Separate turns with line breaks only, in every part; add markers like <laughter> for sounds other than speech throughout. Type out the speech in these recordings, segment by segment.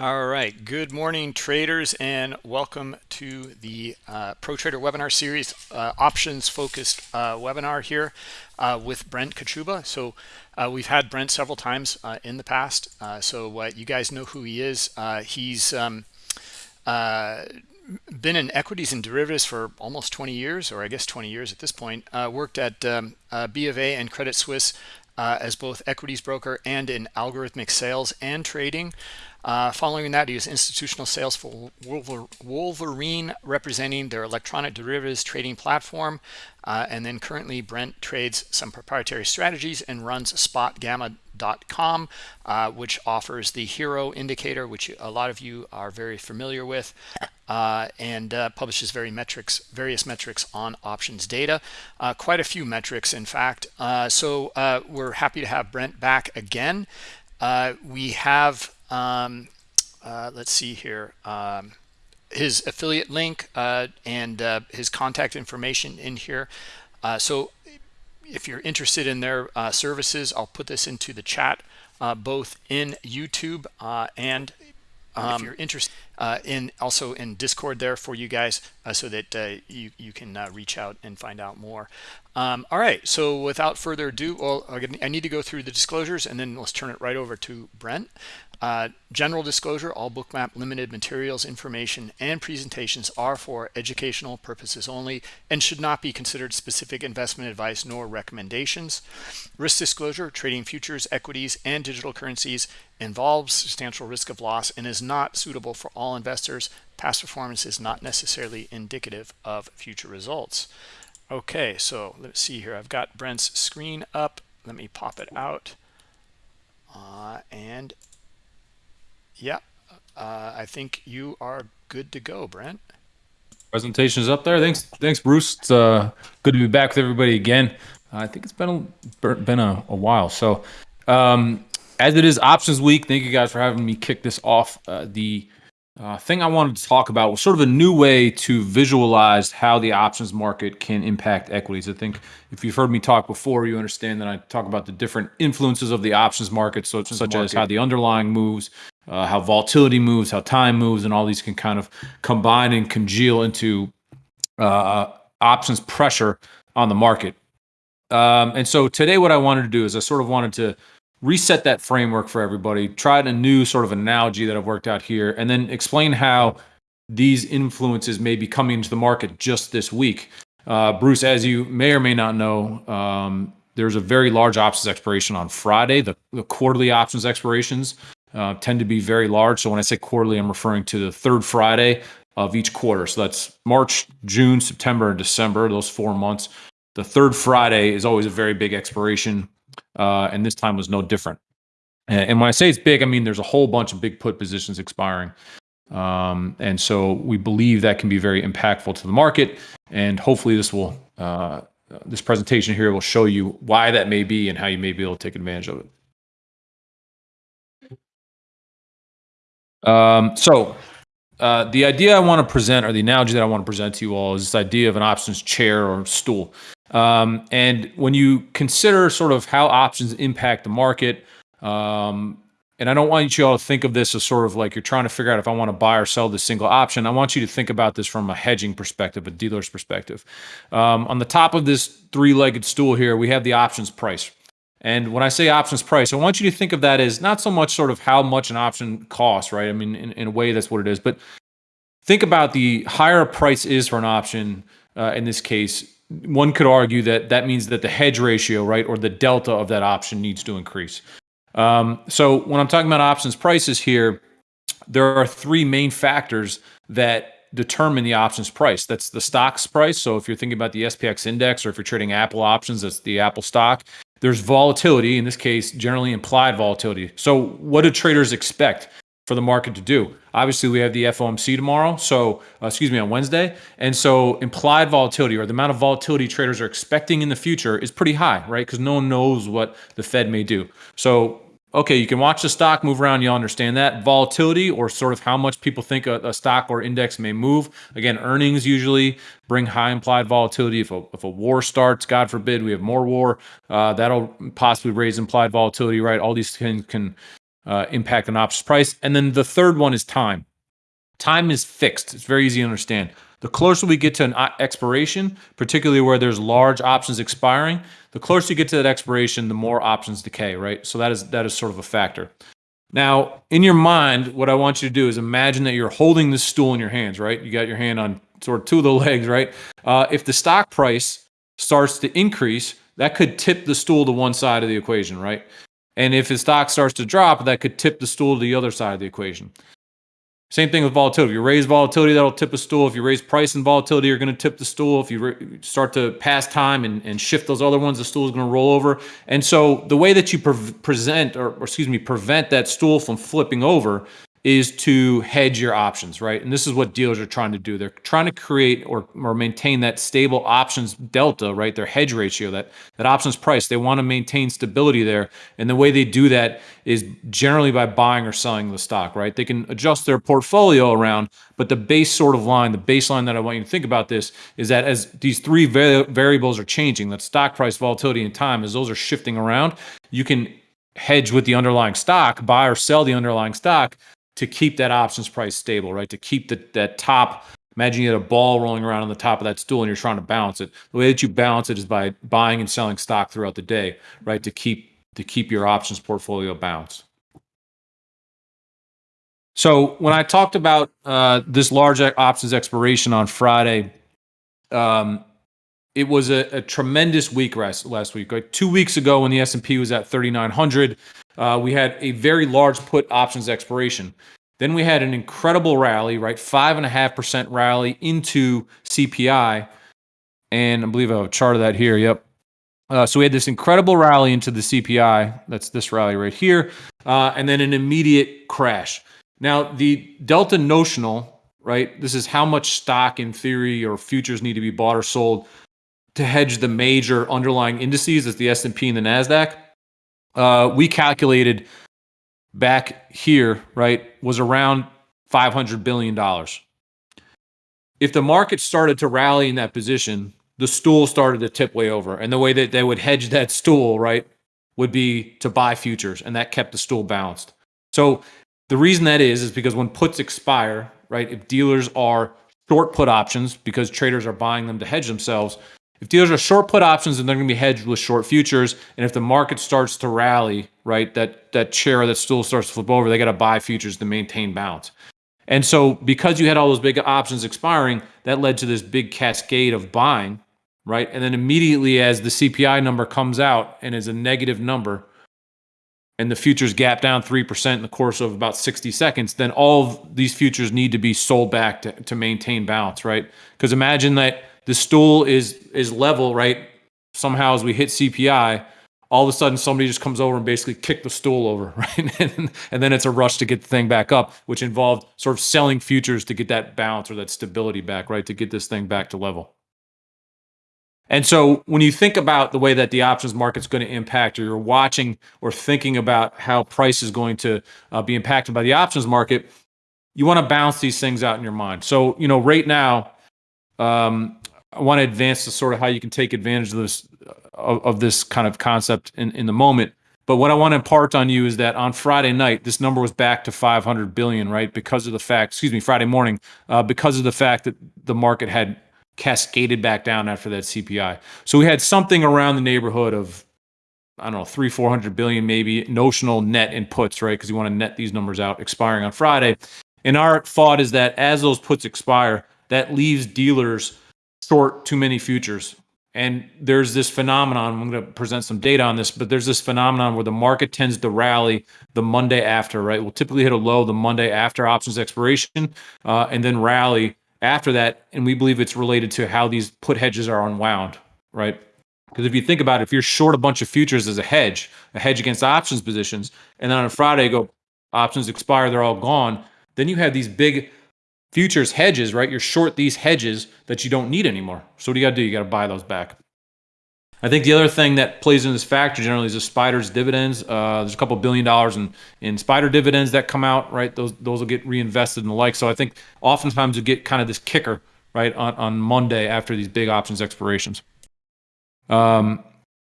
All right, good morning traders and welcome to the uh, Pro Trader webinar series, uh, options focused uh, webinar here uh, with Brent Kochuba. So uh, we've had Brent several times uh, in the past, so you guys know who he is. he's um, been in equities and derivatives for almost 20 years, or I guess 20 years at this point, worked at um, B of A and Credit Suisse as both equities broker and in algorithmic sales and trading. Uh, following that, he was institutional sales for Wolverine, representing their electronic derivatives trading platform. Uh, and then currently, Brent trades some proprietary strategies and runs spotgamma.com, uh, which offers the HIRO indicator, which a lot of you are very familiar with, uh, and uh, publishes very metrics, various metrics on options data. Uh, quite a few metrics, in fact. so we're happy to have Brent back again. we have um, uh, let's see here um, his affiliate link uh, and uh, his contact information in here uh, so if you're interested in their uh, services I'll put this into the chat uh, both in YouTube and um, if you're interested in also in Discord there for you guys so that you you can reach out and find out more. Um, all right so without further ado well I need to go through the disclosures and then let's turn it right over to Brent uh, general disclosure, all bookmap limited materials, information, and presentations are for educational purposes only and should not be considered specific investment advice nor recommendations. Risk disclosure, trading futures, equities, and digital currencies involves substantial risk of loss and is not suitable for all investors. Past performance is not necessarily indicative of future results. Okay, so let's see here. I've got Brent's screen up. Let me pop it out. Uh, and yeah, uh, I think you are good to go, Brent.
Presentation is up there. Thanks, thanks, Bruce. It's uh, good to be back with everybody again. I think it's been a, been a, a while. So, um, as it is options week, thank you guys for having me kick this off. Uh, the uh, thing I wanted to talk about was sort of a new way to visualize how the options market can impact equities. I think if you've heard me talk before, you understand that I talk about the different influences of the options market, so such market. as how the underlying moves, uh, how volatility moves, how time moves, and all these can kind of combine and congeal into uh, options pressure on the market. Um, and so today, what I wanted to do is I sort of wanted to reset that framework for everybody, try a new sort of analogy that I've worked out here, and then explain how these influences may be coming into the market just this week. Uh, Bruce, as you may or may not know, um, there's a very large options expiration on Friday. The, the quarterly options expirations uh, tend to be very large. So when I say quarterly, I'm referring to the third Friday of each quarter. So that's March, June, September, and December, those four months. The third Friday is always a very big expiration, uh, and this time was no different. And when I say it's big, I mean there's a whole bunch of big put positions expiring. Um, and so we believe that can be very impactful to the market. And hopefully this will, uh, this presentation here will show you why that may be and how you may be able to take advantage of it. Um, so uh, the idea I want to present, or the analogy that I want to present to you all, is this idea of an options chair or stool. Um, and when you consider sort of how options impact the market, um, and I don't want you all to think of this as sort of like you're trying to figure out if I want to buy or sell this single option. I want you to think about this from a hedging perspective, a dealer's perspective. Um, on the top of this three-legged stool here, we have the options price. And when I say options price, I want you to think of that as not so much sort of how much an option costs, right? I mean, in, in a way, that's what it is. But think about the higher price is for an option, uh, in this case, one could argue that that means that the hedge ratio, right, or the delta of that option needs to increase. Um, so when I'm talking about options prices here, there are three main factors that determine the options price. That's the stock's price. So if you're thinking about the SPX index or if you're trading Apple options, that's the Apple stock. There's volatility, in this case, generally implied volatility. So what do traders expect for the market to do? Obviously, we have the FOMC tomorrow, so uh, excuse me, on Wednesday. And so implied volatility or the amount of volatility traders are expecting in the future is pretty high, right? Because no one knows what the Fed may do. So okay, you can watch the stock move around. You'll understand that volatility or sort of how much people think a, a, stock or index may move. Again, earnings usually bring high implied volatility. If a, if a war starts, God forbid, we have more war, uh, that'll possibly raise implied volatility, right? All these things can uh, impact an options price. And then the third one is time. Time is fixed. It's very easy to understand. The closer we get to an uh, expiration, particularly where there's large options expiring, the closer you get to that expiration, the more options decay, right? So that is that is sort of a factor. Now, in your mind, what I want you to do is imagine that you're holding this stool in your hands, right? You got your hand on sort of two of the <laughs> legs, right? Uh, if the stock price starts to increase, that could tip the stool to one side of the equation, right? And if the stock starts to drop, that could tip the stool to the other side of the equation. Same thing with volatility. If you raise volatility, that'll tip a stool. If you raise price and volatility, you're going to tip the stool. If you start to pass time and, and shift those other ones, the stool is going to roll over. And so the way that you pre present, or, or excuse me, prevent that stool from flipping over is to hedge your options, right? And this is what dealers are trying to do. They're trying to create or, or maintain that stable options delta, right? Their hedge ratio, that, that options price. They want to maintain stability there. And the way they do that is generally by buying or selling the stock, right? They can adjust their portfolio around, but the base sort of line, the baseline that I want you to think about this is that as these three variables are changing, that stock price, volatility, and time, as those are shifting around, you can hedge with the underlying stock, buy or sell the underlying stock to keep that options price stable, right? To keep the, that top, imagine you had a ball rolling around on the top of that stool and you're trying to balance it. The way that you balance it is by buying and selling stock throughout the day, right? To keep, to keep your options portfolio balanced. So when I talked about uh, this large options expiration on Friday, um, it was a, a, tremendous week last, last week. Like two weeks ago when the S&P was at 3,900, uh, we had a very large put options expiration. Then we had an incredible rally, right? Five and a half percent rally into CPI. And I believe I have a chart of that here. Yep. Uh, so we had this incredible rally into the CPI. That's this rally right here. Uh, and then an immediate crash. Now, the Delta notional, right? This is how much stock in theory or futures need to be bought or sold to hedge the major underlying indices as the S&P and the NASDAQ uh, we calculated back here, right, was around $500 billion. If the market started to rally in that position, the stool started to tip way over. And the way that they would hedge that stool, right, would be to buy futures. And that kept the stool balanced. So the reason that is, is because when puts expire, right, if dealers are short put options because traders are buying them to hedge themselves, if dealers are short put options, then they're going to be hedged with short futures. And if the market starts to rally, right, that that chair, that stool starts to flip over, they got to buy futures to maintain balance. And so because you had all those big options expiring, that led to this big cascade of buying, right? And then immediately as the CPI number comes out and is a negative number, and the futures gap down 3% in the course of about 60 seconds, then all of these futures need to be sold back to, to maintain balance, right? Because imagine that the stool is is level, right? Somehow as we hit CPI, all of a sudden somebody just comes over and basically kick the stool over, <laughs> right? and, and then it's a rush to get the thing back up, which involved sort of selling futures to get that balance or that stability back, right? To get this thing back to level. And so when you think about the way that the options market is going to impact, or you're watching or thinking about how price is going to uh, be impacted by the options market, you want to balance these things out in your mind. So, you know, right now, um, I want to advance to sort of how you can take advantage of this of, of this kind of concept in, in the moment. But what I want to impart on you is that on Friday night, this number was back to 500 billion, right? Because of the fact, excuse me, Friday morning, uh, because of the fact that the market had cascaded back down after that CPI. So we had something around the neighborhood of, I don't know, three, 400 billion maybe notional net in puts, right? Because you want to net these numbers out expiring on Friday. And our thought is that as those puts expire, that leaves dealers short too many futures. And there's this phenomenon, I'm going to present some data on this, but there's this phenomenon where the market tends to rally the Monday after, right? We'll typically hit a low the Monday after options expiration uh, and then rally after that. And we believe it's related to how these put hedges are unwound, right? Because if you think about it, if you're short a bunch of futures as a hedge, a hedge against options positions, and then on a Friday go, options expire, they're all gone, then you have these big futures hedges, right? You're short these hedges that you don't need anymore. So what do you got to do? You got to buy those back. I think the other thing that plays in this factor generally is the SPDR's dividends. Uh, there's a couple billion dollars in, in spider dividends that come out, right? Those those will get reinvested and the like. So I think oftentimes you get kind of this kicker, right, on, on Monday after these big options expirations. Um,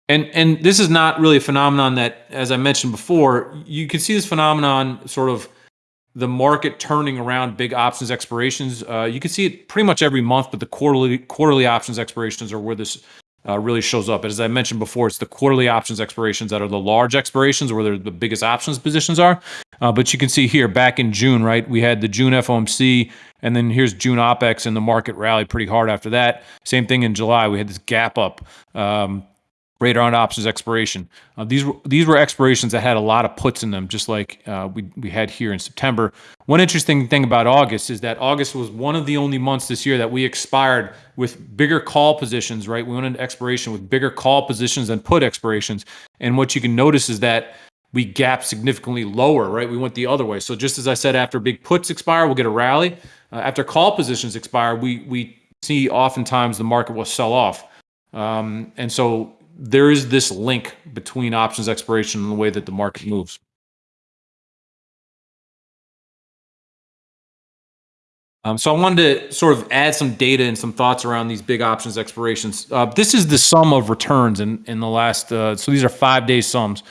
And and this is not really a phenomenon that, as I mentioned before, you can see this phenomenon sort of the market turning around big options expirations. Uh, you can see it pretty much every month, but the quarterly quarterly options expirations are where this uh, really shows up. As I mentioned before, it's the quarterly options expirations that are the large expirations where the biggest options positions are. Uh, but you can see here back in June, right? We had the June FOMC, and then here's June OPEX, and the market rallied pretty hard after that. Same thing in July. We had this gap up. Um, right around options expiration. Uh, these were these were expirations that had a lot of puts in them, just like uh, we we had here in September. One interesting thing about August is that August was one of the only months this year that we expired with bigger call positions. Right, we went into expiration with bigger call positions than put expirations. And what you can notice is that we gap significantly lower. Right, we went the other way. So just as I said, after big puts expire, we'll get a rally. Uh, after call positions expire, we we see oftentimes the market will sell off. Um, and so there is this link between options expiration and the way that the market moves. Um, so I wanted to sort of add some data and some thoughts around these big options expirations. Uh, this is the sum of returns in, in the last, uh, so these are five day sums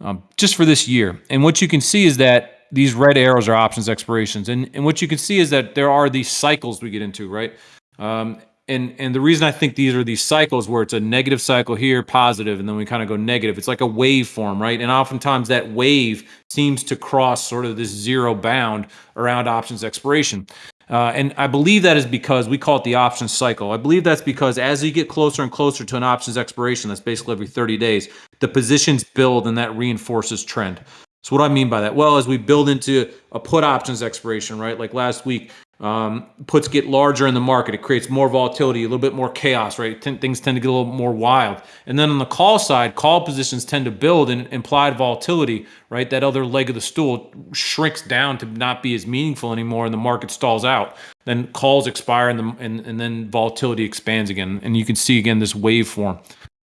um, just for this year. And what you can see is that these red arrows are options expirations. And, and what you can see is that there are these cycles we get into, right? Um, and and the reason I think these are these cycles where it's a negative cycle here, positive, and then we kind of go negative. It's like a waveform, right? And oftentimes that wave seems to cross sort of this zero bound around options expiration. Uh, and I believe that is because we call it the options cycle. I believe that's because as you get closer and closer to an options expiration, that's basically every 30 days, the positions build and that reinforces trend. So what do I mean by that? Well, as we build into a put options expiration, right? Like last week, um, puts get larger in the market. It creates more volatility, a little bit more chaos, right? T things tend to get a little more wild. And then on the call side, call positions tend to build in implied volatility, right? That other leg of the stool shrinks down to not be as meaningful anymore and the market stalls out. Then calls expire and, the, and, and then volatility expands again. And you can see again this waveform.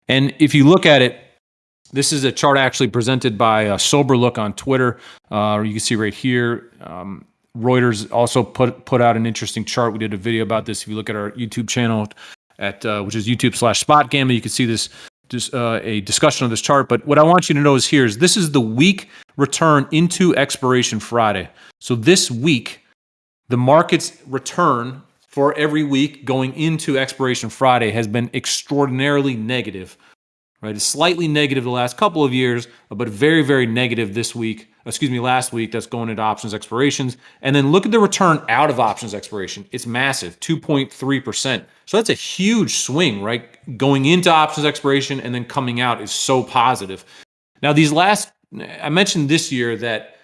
And if you look at it, this is a chart actually presented by uh, Sober Look on Twitter. Uh, you can see right here. Um, Reuters also put put out an interesting chart. We did a video about this. If you look at our YouTube channel, at uh, which is YouTube slash Spot Gamma, you can see this just uh, a discussion of this chart. But what I want you to know is here is this is the week return into expiration Friday. So this week, the market's return for every week going into expiration Friday has been extraordinarily negative. Right, it's slightly negative the last couple of years, but very, very negative this week excuse me, last week that's going into options expirations. And then look at the return out of options expiration. It's massive, 2.3%. So that's a huge swing, right? Going into options expiration and then coming out is so positive. Now, these last, I mentioned this year that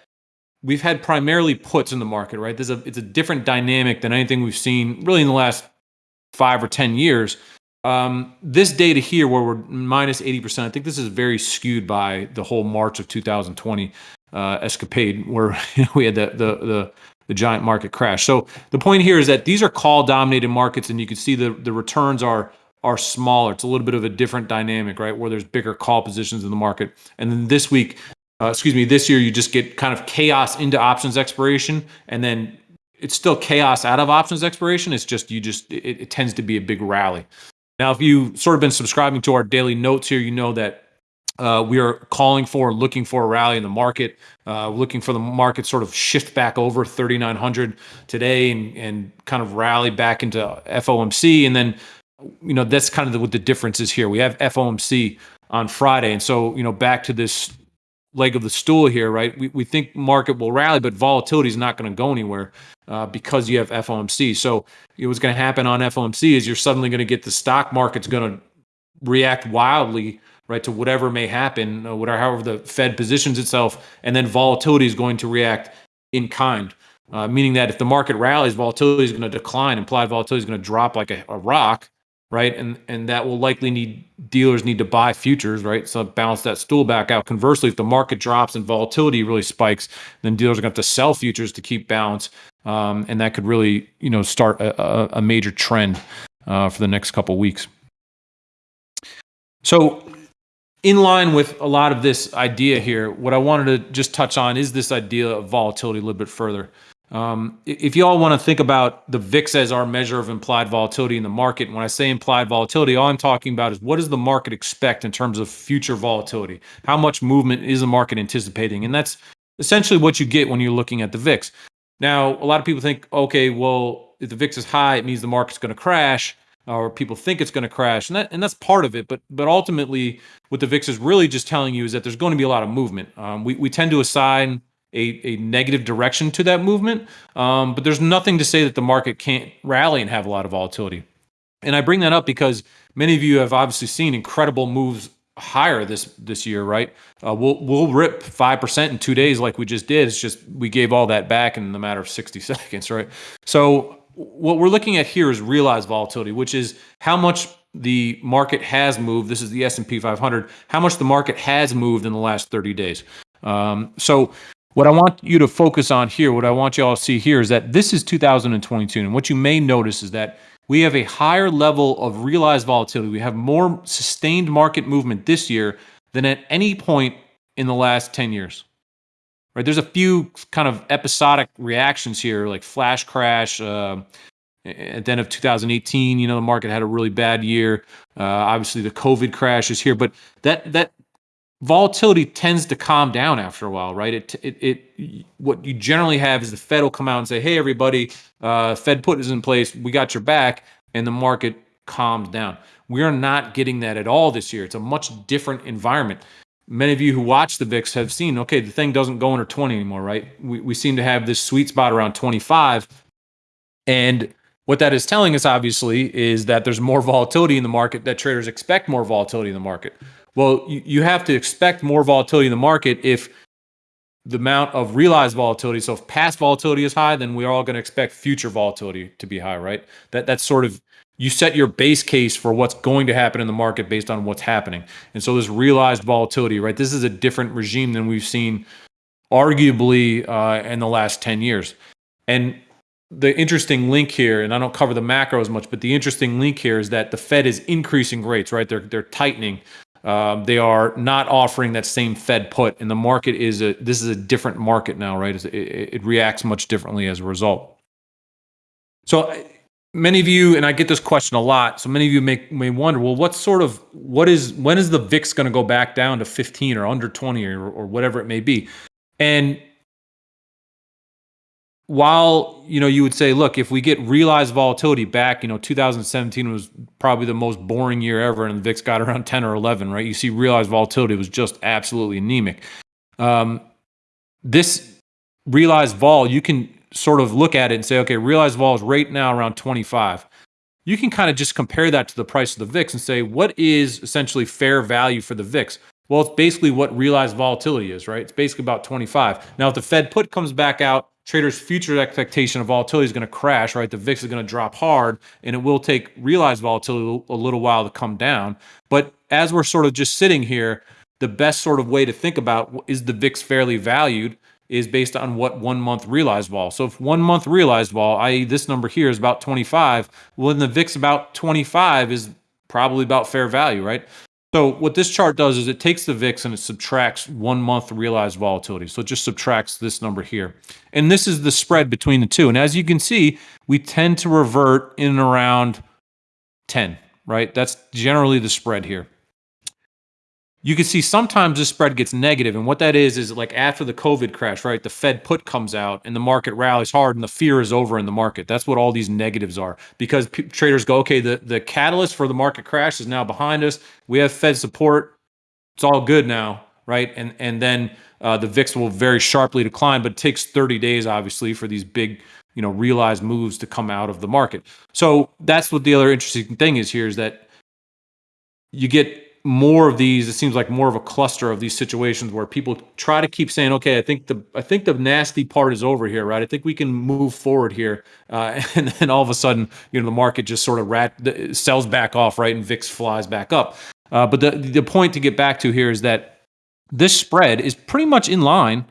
we've had primarily puts in the market, right? There's a, it's a different dynamic than anything we've seen really in the last five or 10 years. Um, this data here, where we're minus 80%, I think this is very skewed by the whole March of 2020 uh, escapade where <laughs> we had the, the, the the giant market crash. So the point here is that these are call dominated markets, and you can see the the returns are are smaller. It's a little bit of a different dynamic, right? Where there's bigger call positions in the market. And then this week, uh, excuse me, this year you just get kind of chaos into options expiration, and then it's still chaos out of options expiration. It's just you just it, it tends to be a big rally. Now, if you've sort of been subscribing to our daily notes here, you know that uh, we are calling for, looking for a rally in the market, uh, looking for the market sort of shift back over 3,900 today and, and kind of rally back into FOMC. And then, you know, that's kind of the, what the difference is here. We have FOMC on Friday. And so, you know, back to this leg of the stool here, right? We, we think market will rally, but volatility is not going to go anywhere uh, because you have FOMC. So what's going to happen on FOMC is you're suddenly going to get the stock market's going to react wildly right, to whatever may happen, uh, whatever however the Fed positions itself, and then volatility is going to react in kind. Uh, meaning that if the market rallies, volatility is going to decline, implied volatility is going to drop like a, a, rock, right? And and that will likely need dealers need to buy futures, right? So balance that stool back out. Conversely, if the market drops and volatility really spikes, then dealers are going to have to sell futures to keep balance, um, and that could really you know start a, a major trend uh, for the next couple weeks. So in line with a lot of this idea here, what I wanted to just touch on is this idea of volatility a little bit further. Um, if you all want to think about the VIX as our measure of implied volatility in the market, when I say implied volatility, all I'm talking about is what does the market expect in terms of future volatility? How much movement is the market anticipating? And that's essentially what you get when you're looking at the VIX. Now, a lot of people think, okay, well, if the VIX is high, it means the market's going to crash, or people think it's going to crash, and that and that's part of it. But but ultimately, what the VIX is really just telling you is that there's going to be a lot of movement. Um, we we tend to assign a, a negative direction to that movement, um, but there's nothing to say that the market can't rally and have a lot of volatility. And I bring that up because many of you have obviously seen incredible moves higher this this year, right? Uh, we'll we'll rip five percent in two days like we just did. It's just we gave all that back in the matter of sixty <laughs> seconds, right? So what we're looking at here is realized volatility, which is how much the market has moved. This is the S and P 500. How much the market has moved in the last thirty days. Um, so what I want you to focus on here, what I want you all to see here is that this is 2022, and what you may notice is that we have a higher level of realized volatility. We have more sustained market movement this year than at any point in the last 10 years. Right? There's a few kind of episodic reactions here, like flash crash. Uh, at the end of 2018, you know, the market had a really bad year. Uh, obviously, the COVID crash is here, but that that volatility tends to calm down after a while, right? It, it, it, what you generally have is the Fed will come out and say, "Hey, everybody, uh, Fed put is in place. We got your back," and the market calms down. We are not getting that at all this year. It's a much different environment. Many of you who watch the VIX have seen, okay, the thing doesn't go under 20 anymore, right? We, we seem to have this sweet spot around 25. And what that is telling us, obviously, is that there's more volatility in the market, that traders expect more volatility in the market. Well, you, you have to expect more volatility in the market if the amount of realized volatility. So if past volatility is high, then we're all going to expect future volatility to be high, right? That that's sort of you set your base case for what's going to happen in the market based on what's happening. And so this realized volatility, right? This is a different regime than we've seen arguably uh, in the last 10 years. And the interesting link here, and I don't cover the macro as much, but the interesting link here is that the Fed is increasing rates, right? They're they're tightening. Um, they are not offering that same Fed put, and the market is a this is a different market now, right? It, it reacts much differently as a result. So many of you, and I get this question a lot. So many of you may may wonder, well, what sort of what is when is the VIX going to go back down to 15 or under 20 or, or whatever it may be? And while you know you would say look if we get realized volatility back you know 2017 was probably the most boring year ever and the vix got <laughs> around 10 or 11 right? You see realized volatility was just absolutely anemic. Um, this realized vol you can sort of look at it and say okay realized vol is right now around 25 you can kind of just compare that to the price of the vix and say what is essentially fair value for the vix well it's basically what realized volatility is right? It's basically about 25 now if the fed put comes back out traders' future expectation of volatility is going to crash, right? The VIX is going to drop hard, and it will take realized volatility a little while to come down. But as we're sort of just sitting here, the best sort of way to think about is the VIX fairly valued is based on what one month realized vol. So if one month realized vol, i.e. this number here is about 25, well then the VIX about 25 is probably about fair value, right? So what this chart does is it takes the VIX and it subtracts one month realized volatility. So it just subtracts this number here. And this is the spread between the two. And as you can see, we tend to revert in around 10, right? That's generally the spread here you can see sometimes this spread gets negative, and what that is is like after the COVID crash, right? The Fed put comes out, and the market rallies hard, and the fear is over in the market. That's what all these negatives are because traders go, okay, the the catalyst for the market crash is now behind us. We have Fed support. It's all good now, right? And and then uh, the VIX will very sharply decline, but it takes 30 days, obviously, for these big you know realized moves to come out of the market. So that's what the other interesting thing is here is that you get more of these it seems like more of a cluster of these situations where people try to keep saying okay i think the i think the nasty part is over here right? I think we can move forward here. Uh, <laughs> and then all of a sudden you know the market just sort of rat sells back off right? And vix flies back up. Uh, but the the point to get back to here is that this spread is pretty much in line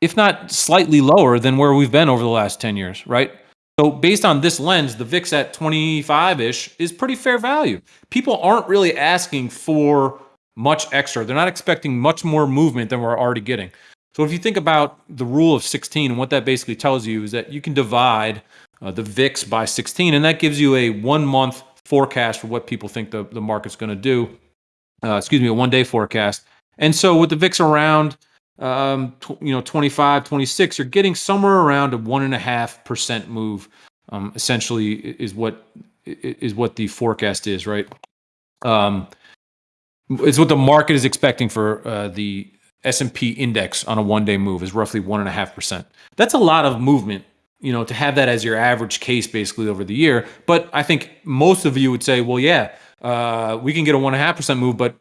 if not slightly lower than where we've been over the last 10 years right so based on this lens, the VIX at 25-ish is pretty fair value. People aren't really asking for much extra. They're not expecting much more movement than we're already getting. So if you think about the rule of 16 and what that basically tells you is that you can divide uh, the VIX by 16 and that gives you a one month forecast for what people think the, the market's going to do. Uh, excuse me, a one day forecast. And so with the VIX around, um, you know, 25, 26, you're getting somewhere around a one and a half percent move. Um, essentially is what is what the forecast is, right? Um, it's what the market is expecting for uh, the S&P index on a one-day move is roughly one and a half percent. That's a lot of movement, you know, to have that as your average case basically over the year. But I think most of you would say, well, yeah, uh, we can get a one and a half percent move, but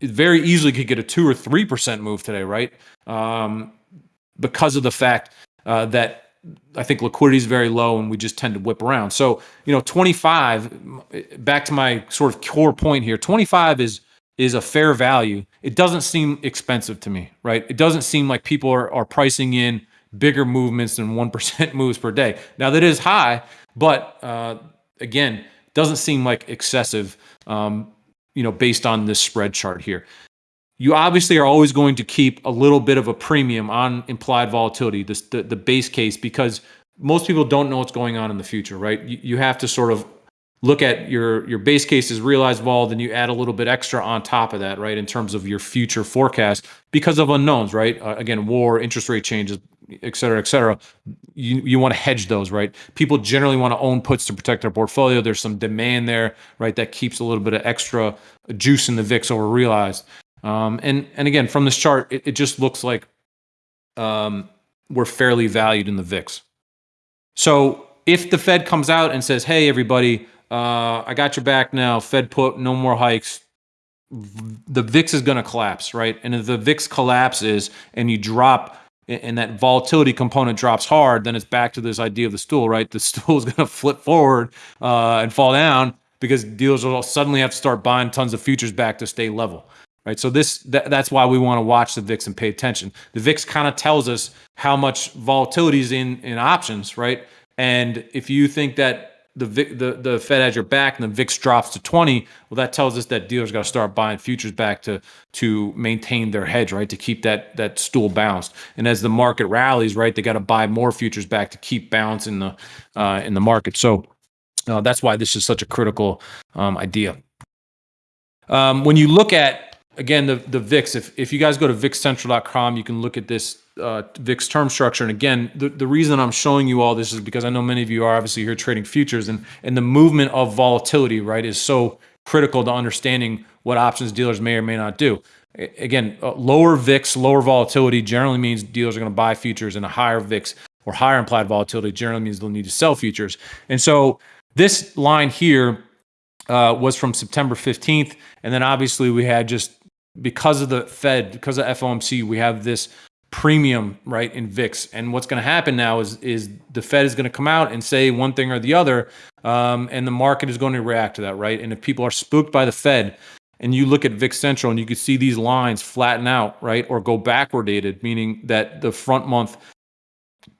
very easily could get a two or three percent move today, right? Um, because of the fact uh, that I think liquidity is very low and we just tend to whip around. So, you know, 25, back to my sort of core point here, 25 is is a fair value. It doesn't seem expensive to me, right? It doesn't seem like people are, are pricing in bigger movements than 1% <laughs> moves per day. Now, that is high, but uh, again, doesn't seem like excessive, um, you know, based on this spread chart here. You obviously are always going to keep a little bit of a premium on implied volatility, this, the, the base case, because most people don't know what's going on in the future, right? You, you have to sort of look at your your base case is realized vol, then you add a little bit extra on top of that, right, in terms of your future forecast because of unknowns, right? Uh, again, war, interest rate changes, et cetera, et cetera. You you want to hedge those, right? People generally want to own puts to protect their portfolio. There's some demand there, right, that keeps a little bit of extra juice in the VIX over realized. Um, and and again, from this chart, it, it just looks like um, we're fairly valued in the VIX. So if the Fed comes out and says, "Hey, everybody," uh, I got your back now. Fed put no more hikes. The VIX is going to collapse, right? And if the VIX collapses and you drop and that volatility component drops hard, then it's back to this idea of the stool, right? The <laughs> stool is going to flip forward uh, and fall down because dealers will suddenly have to start buying tons of futures back to stay level, right? So this th that's why we want to watch the VIX and pay attention. The VIX kind of tells us how much volatility is in in options, right? And if you think that the, the the Fed has your back and the VIX drops to 20, well, that tells us that dealers got to start buying futures back to to maintain their hedge, right? To keep that that stool balanced. And as the market rallies, right, they got to buy more futures back to keep balance in the uh, in the market. So uh, that's why this is such a critical um, idea. Um, when you look at again the the VIX, if if you guys go to VIXCentral.com, you can look at this uh, VIX term structure. And again, the, the reason I'm showing you all this is because I know many of you are obviously here trading futures and, and the movement of volatility, right, is so critical to understanding what options dealers may or may not do. Again, uh, lower VIX, lower volatility generally means dealers are going to buy futures and a higher VIX or higher implied volatility generally means they'll need to sell futures. And so this line here uh, was from September 15th. And then obviously we had just because of the Fed, because of FOMC, we have this premium right in VIX. And what's going to happen now is is the Fed is going to come out and say one thing or the other, um, and the market is going to react to that, right? And if people are spooked by the Fed, and you look at VIX Central and you can see these lines flatten out, right, or go backward dated, meaning that the front month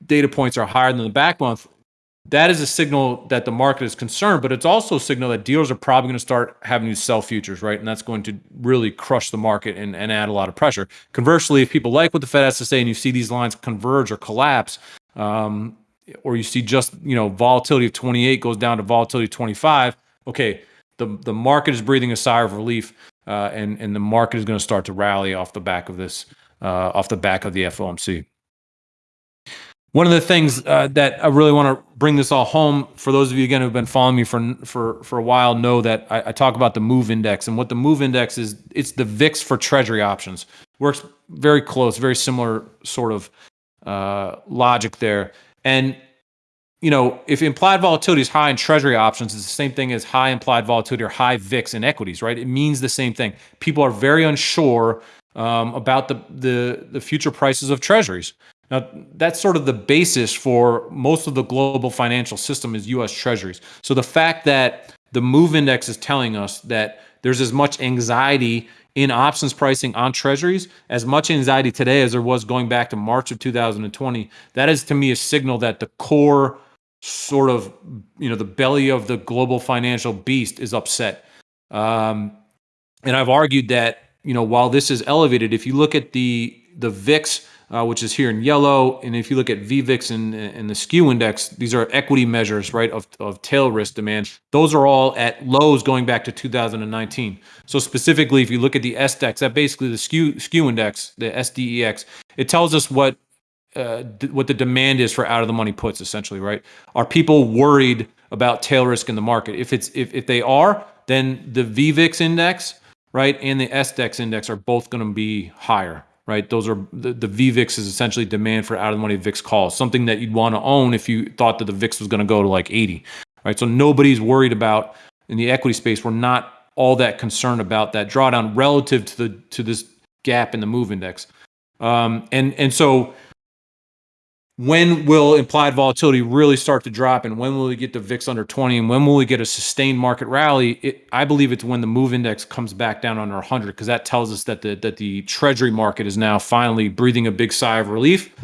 data points are higher than the back month that is a signal that the market is concerned, but it's also a signal that dealers are probably going to start having to sell futures, right? And that's going to really crush the market and, and add a lot of pressure. Conversely, if people like what the Fed has to say and you see these lines converge or collapse, um, or you see just you know volatility of 28 goes down to volatility of 25, okay, the the market is breathing a sigh of relief, uh, and and the market is going to start to rally off the back of this, uh, off the back of the FOMC. One of the things uh, that I really want to bring this all home for those of you again who've been following me for for for a while know that I, I, talk about the move index and what the move index is. It's the VIX for Treasury options. Works very close, very similar sort of uh, logic there. And you know, if implied volatility is high in Treasury options, it's the same thing as high implied volatility or high VIX in equities, right? It means the same thing. People are very unsure um, about the, the the future prices of Treasuries. Now, that's sort of the basis for most of the global financial system is US treasuries. So the fact that the move index is telling us that there's as much anxiety in options pricing on treasuries, as much anxiety today as there was going back to March of 2020, that is to me a signal that the core sort of, you know, the belly of the global financial beast is upset. Um, and I've argued that, you know, while this is elevated, if you look at the the VIX uh, which is here in yellow. And if you look at VVIX and, and the skew index, these are equity measures, right, of, of tail risk demand. Those are all at lows going back to 2019. So specifically, if you look at the SDEX, that basically the skew, skew index, the SDEX, it tells us what uh, what the demand is for out of the money puts essentially, right? Are people worried about tail risk in the market? If it's if, if they are, then the VVIX index, right, and the SDEX index are both going to be higher, right? Those are the, the VVIX is essentially demand for out of the money VIX calls, something that you'd want to own if you thought that the VIX was going to go to like 80, right? So nobody's worried about in the equity space. We're not all that concerned about that drawdown relative to the to this gap in the move index, um, and and so when will implied volatility really start to drop and when will we get the VIX under 20 and when will we get a sustained market rally? It, I believe it's when the move index comes back down under 100 because that tells us that the that the treasury market is now finally breathing a big sigh of relief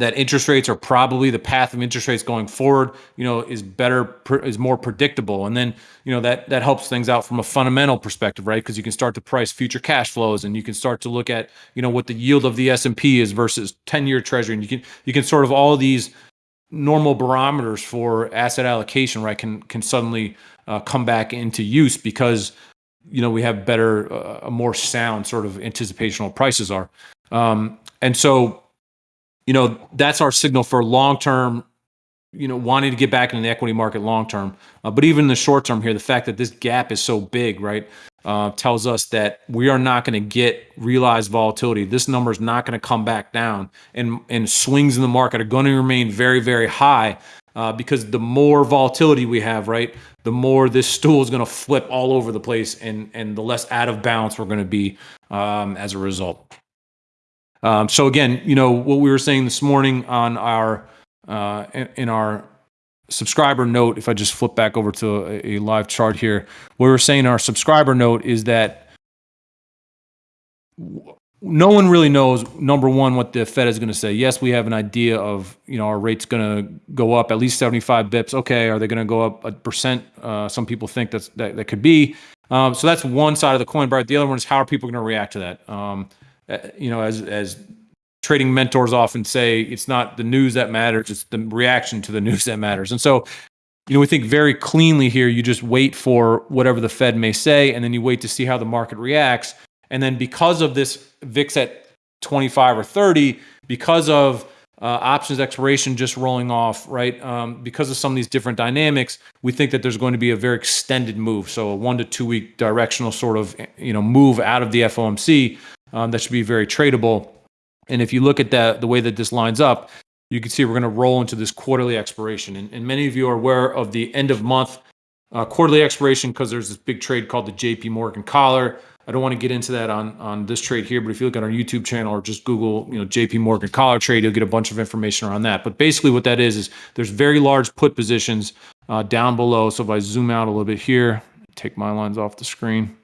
that interest rates are probably the path of interest rates going forward you know is better is more predictable. And then you know that that helps things out from a fundamental perspective right? Because you can start to price future cash flows and you can start to look at you know what the yield of the S&P is versus 10 year treasury. And you can you can sort of all these normal barometers for asset allocation right can can suddenly uh, come back into use because you know we have better uh, a more sound sort of anticipational prices are. Um, and so you know, that's our signal for long term, you know, wanting to get back into the equity market long term. Uh, but even in the short term here, the fact that this gap is so big, right, uh, tells us that we are not going to get realized volatility. This number is not going to come back down, and and swings in the market are going to remain very, very high. Uh, because the more volatility we have, right, the more this stool is going to flip all over the place, and and the less out of balance we're going to be um, as a result. Um, so again, you know what we were saying this morning on our uh, in, our subscriber note. If I just flip back over to a, a live chart here, what we were saying in our subscriber note is that no one really knows number one what the Fed is going to say. Yes, we have an idea of you know our rates going to go up at least 75 bips. Okay, are they going to go up a percent? Uh, some people think that's that, that could be. Um, so that's one side of the coin. But the other one is how are people going to react to that? Um, uh, you know, as as trading mentors often say, it's not the news that matters; it's the reaction to the <laughs> news that matters. And so, you know, we think very cleanly here. You just wait for whatever the Fed may say, and then you wait to see how the market reacts. And then, because of this VIX at 25 or 30, because of uh, options expiration just rolling off, right? Um, because of some of these different dynamics, we think that there's going to be a very extended move. So a one to two week directional sort of, you know, move out of the FOMC um, that should be very tradable. And if you look at that, the way that this lines up, you can see we're going to roll into this quarterly expiration. And, and many of you are aware of the end of month uh, quarterly expiration because there's this big trade called the JP Morgan collar. I don't want to get into that on, on this trade here, but if you look at our YouTube channel or just Google, you know, JP Morgan collar trade, you'll get a bunch of information around that. But basically what that is, is there's very large put positions uh, down below. So if I zoom out a little bit here, take my lines off the screen.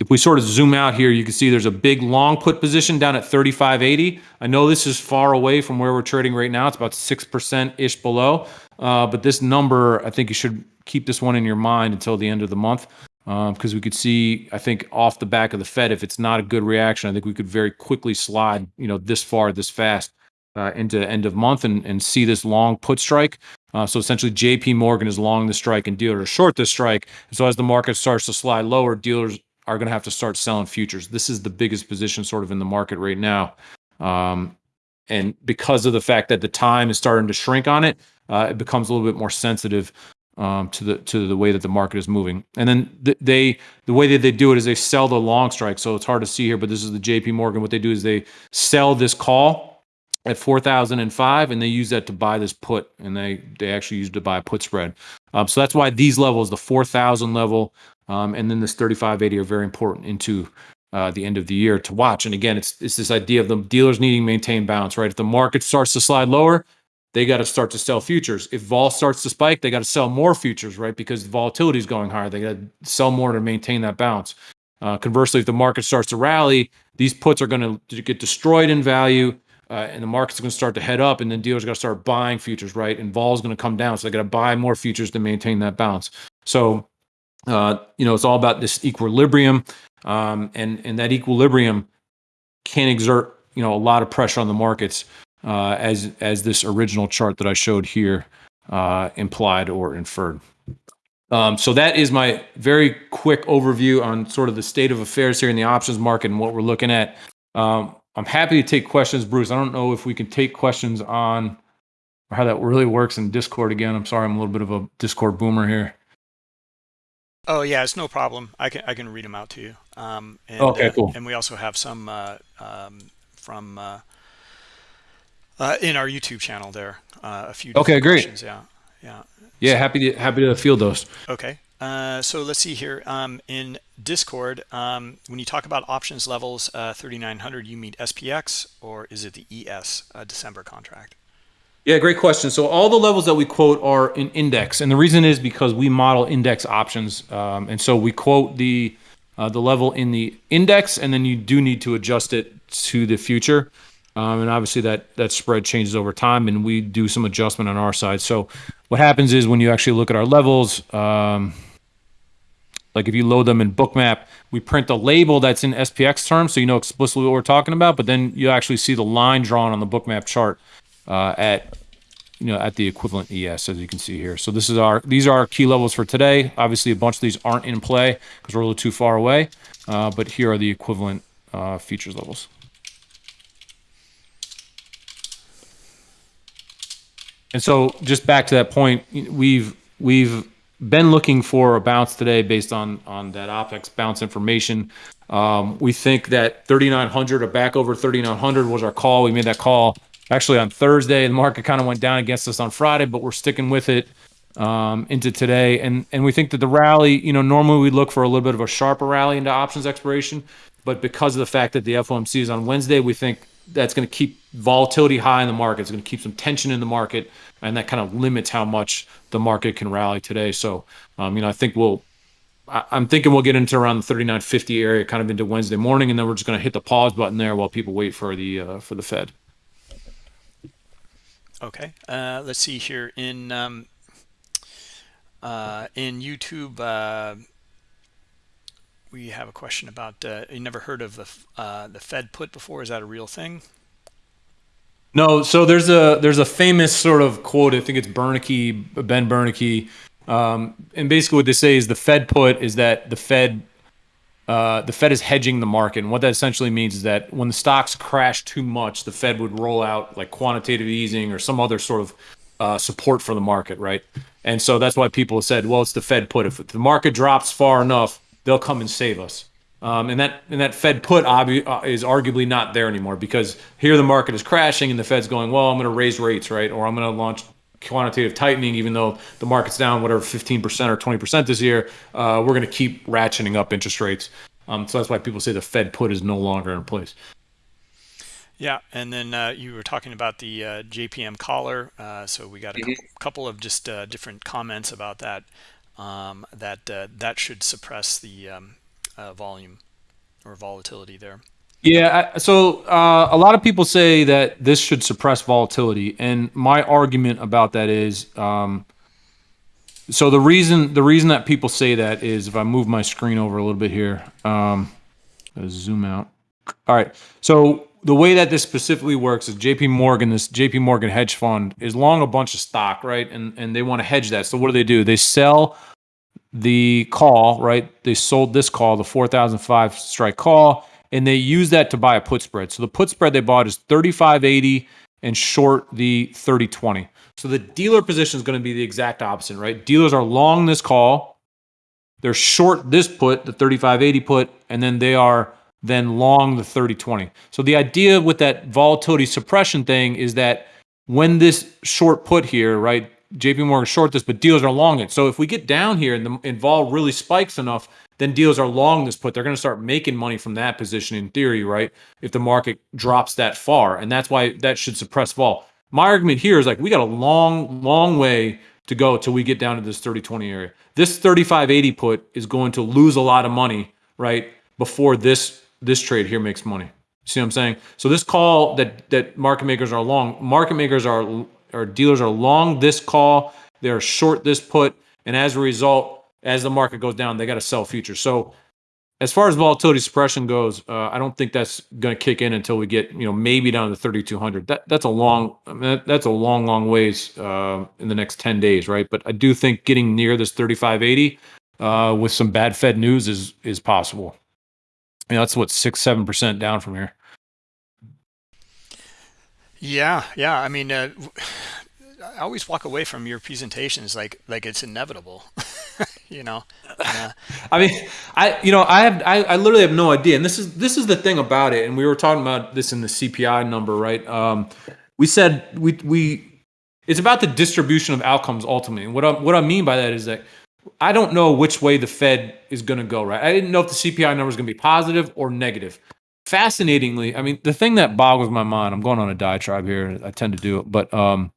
If we sort of zoom out here, you can see there's a big long put position down at 35.80. I know this is far away from where we're trading right now. It's about 6%-ish below. Uh, but this number, I think you should keep this one in your mind until the end of the month. Because uh, we could see, I think, off the back of the Fed, if it's not a good reaction, I think we could very quickly slide, you know, this far, this fast uh, into end of month and, and see this long put strike. Uh, so essentially, JP Morgan is long the strike and dealers short the strike. So as the market starts to slide lower, dealers are going to have to start selling futures. This is the biggest position sort of in the market right now. Um, and because of the fact that the time is starting to shrink on it, uh, it becomes a little bit more sensitive um, to the to the way that the market is moving. And then th- they the way that they do it is they sell the long strike. So it's hard to see here, but this is the J.P. Morgan. What they do is they sell this call at 4005 and they use that to buy this put and they they actually use to buy a put spread um, so that's why these levels the 4000 level um, and then this 3580 are very important into uh, the end of the year to watch. And again, it's it's this idea of the dealers needing to maintain balance, right? If the market starts to slide lower, they got to start to sell futures. If vol starts to spike, they got to sell more futures, right? Because the volatility is going higher. They got to sell more to maintain that balance. Uh, conversely, if the market starts to rally, these puts are going to get destroyed in value. Uh, and the market's going to start to head up, and then dealers going to start buying futures, right? And vol is going to come down, so they got to buy more futures to maintain that balance. So uh, you know, it's all about this equilibrium, um, and and that equilibrium can exert you know a lot of pressure on the markets uh, as as this original chart that I showed here uh, implied or inferred. Um, so that is my very quick overview on sort of the state of affairs here in the options market and what we're looking at. Um, I'm happy to take questions, Bruce. I don't know if we can take questions on how that really works in Discord again. I'm sorry, I'm a little bit of a Discord boomer here.
Oh yeah, it's no problem. I can I can read them out to you. Um, and,
okay,
uh,
cool.
And we also have some uh, um, from uh, uh, in our YouTube channel there. Uh, a few.
Okay, great.
Questions. Yeah, yeah.
Yeah,
So-
happy to happy to field those.
Okay. Uh, so let's see here. Um, in Discord, um, when you talk about options levels, uh, 3900, you mean SPX or is it the ES uh, December contract?
Yeah, great question. So all the levels that we quote are in index, and the reason is because we model index options, um, and so we quote the uh, the level in the index, and then you do need to adjust it to the future, um, and obviously that that spread changes over time, and we do some adjustment on our side. So what happens is when you actually look at our levels. Um, like if you load them in bookmap we print the label that's in spx terms so you know explicitly what we're talking about but then you actually see the line drawn on the bookmap chart uh, at you know at the equivalent es as you can see here so this is our these are our key levels for today obviously a bunch of these aren't in play because we're a little too far away uh, but here are the equivalent uh, features levels and so just back to that point we've we've been looking for a bounce today based on on that OPEX bounce information. Um, we think that 3,900 or back over 3,900 was our call. We made that call actually on Thursday. The market kind of went down against us on Friday, but we're sticking with it um, into today. And and we think that the rally, you know, normally we look for a little bit of a sharper rally into options expiration, but because of the fact that the FOMC is on Wednesday, we think that's going to keep volatility high in the market. It's going to keep some tension in the market, and that kind of limits how much the market can rally today. So, um, you know, I think we'll. I'm thinking we'll get into around the 39.50 area, kind of into Wednesday morning, and then we're just going to hit the pause button there while people wait for the uh, for the Fed.
Okay. Uh, let's see here in um, uh, in YouTube. Uh, we have a question about uh, you never heard of the uh, the Fed put before? Is that a real thing?
No, so there's a there's a famous sort of quote. I think it's Bernanke, Ben Bernanke, um, and basically what they say is the Fed put is that the Fed uh, the Fed is hedging the market, and what that essentially means is that when the stocks crash too much, the Fed would roll out like quantitative easing or some other sort of uh, support for the market, right? And so that's why people said, well, it's the Fed put. If the market drops far enough, they'll come and save us. Um, and that and that Fed put obvi- uh, is arguably not there anymore because here the market is crashing and the Fed's going, well, I'm going to raise rates, right? Or I'm going to launch quantitative tightening, even though the market's down whatever 15% or 20% this year. Uh, we're going to keep ratcheting up interest rates. Um, so that's why people say the Fed put is no longer in place.
Yeah, and then uh, you were talking about the uh, JPM collar. Uh, so we got a couple, couple of just uh, different comments about that. Um, that uh, that should suppress the um, uh, volume or volatility there.
Yeah, so uh, a lot of people say that this should suppress volatility, and my argument about that is, um, so the reason the reason that people say that is if I move my screen over a little bit here, um, zoom out. All right, so the way that this specifically works is J.P. Morgan, this J.P. Morgan hedge fund, is long a bunch of stock, right? And and they want to hedge that. So what do they do? They sell the call, right? They sold this call, the 4005 strike call, and they use that to buy a put spread. So the put spread they bought is 3580 and short the 3020. So the dealer position is going to be the exact opposite, right? Dealers are long this call, they're short this put, the 3580 put, and then they are then long the 3020. So the idea with that volatility suppression thing is that when this short put here, right? JP Morgan short this, but dealers are long it. So if we get down here and the and vol really spikes enough, then dealers are long this put. They're going to start making money from that position in theory, right? If the market drops that far, and that's why that should suppress vol. My argument here is like we got a long, long way to go till we get down to this 30-20 area. This 35-80 put is going to lose a lot of money, right? Before this this trade here makes money. See what I'm saying? So this call that that market makers are long, market makers are or dealers are long this call, they're short this put, and as a result, as the market goes down, they got to sell futures. So as far as volatility suppression goes, uh, I don't think that's going to kick in until we get, you know, maybe down to 3,200. That that's a long, I mean, that, that's a long, long ways uh, in the next 10 days, right? But I do think getting near this 3580 uh, with some bad Fed news is is possible. I mean, that's what six, seven percent down from here.
Yeah, yeah. I mean, uh, <sighs> I always walk away from your presentations like like it's inevitable. <laughs> you know. <laughs>
I mean, I you know I have I, I literally have no idea, and this is this is the thing about it. And we were talking about this in the CPI number, right? Um, we said we we it's about the distribution of outcomes ultimately. And what I, what I mean by that is that I don't know which way the Fed is going to go. Right? I didn't know if the CPI number is going to be positive or negative. Fascinatingly, I mean, the thing that boggles my mind. I'm going on a diatribe here. I tend to do it, but um,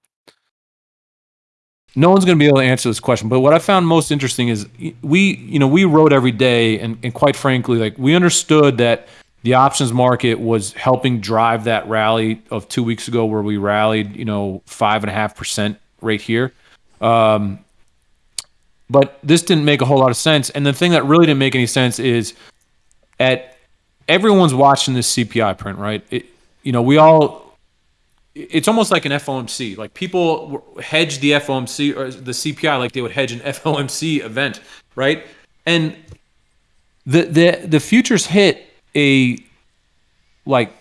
no one's going to be able to answer this question but what i found most interesting is we you know we wrote every day and, and quite frankly like we understood that the options market was helping drive that rally of two weeks ago where we rallied you know five and a half percent right here. Um, but this didn't make a whole lot of sense. And the thing that really didn't make any sense is at everyone's watching this cpi print right? It, you know we all it's almost like an FOMC. Like people hedge the FOMC or the CPI like they would hedge an <laughs> FOMC event, right? And the the the futures hit a like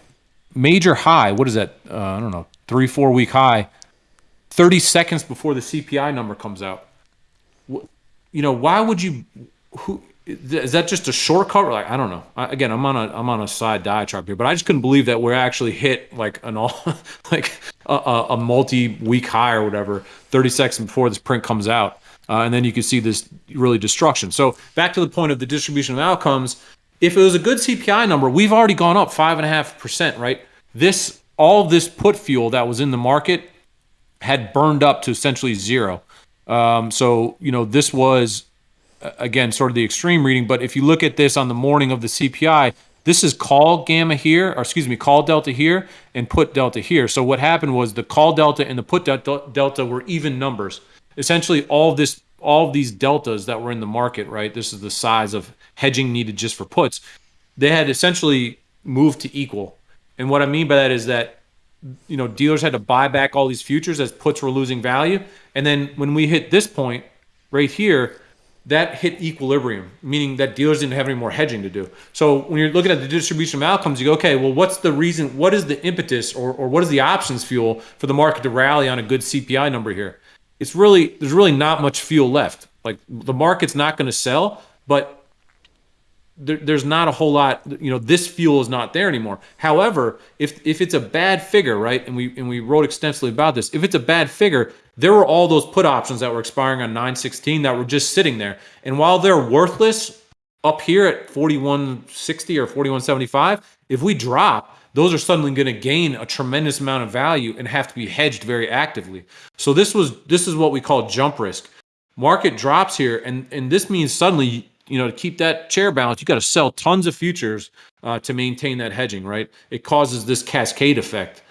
major high. What is that? Uh, I don't know, three four week high. Thirty seconds before the CPI number comes out. You know, why would you? Who is that just a shortcut? Like I don't know. I, again, I'm on a I'm on a side diatribe here, but I just couldn't believe that we're actually hit like an all <laughs> like a, a multi week high or whatever 30 seconds before this print comes out, uh, and then you can see this really destruction. So back to the point of the distribution of outcomes. If it was a good CPI number, we've already gone up five and a half percent, right? This all this put fuel that was in the market had burned up to essentially zero. Um, so you know this was again, sort of the extreme reading. But if you look at this on the morning of the CPI, this is call gamma here, or excuse me, call delta here and put delta here. So what happened was the call delta and the put delta were even numbers. Essentially, all this, all these deltas that were in the market, right? This is the size of hedging needed just for puts. They had essentially moved to equal. And what I mean by that is that you know dealers had to buy back all these futures as puts were losing value. And then when we hit this point right here, that hit equilibrium, meaning that dealers didn't have any more hedging to do. So when you're looking at the distribution of outcomes, you go, okay, well, what's the reason? What is the impetus or, or what is the options fuel for the market to rally on a good CPI number here? It's really, there's really not much fuel left. Like the market's not going to sell, but there, there's not a whole lot you know this fuel is not there anymore however if if it's a bad figure right and we and we wrote extensively about this if it's a bad figure there were all those put options that were expiring on 916 that were just sitting there and while they're worthless up here at 4160 or 4175 if we drop those are suddenly going to gain a tremendous amount of value and have to be hedged very actively so this was this is what we call jump risk market drops here and and this means suddenly you know, to keep that chair balance, you got to sell tons of futures uh, to maintain that hedging, right? It causes this cascade effect.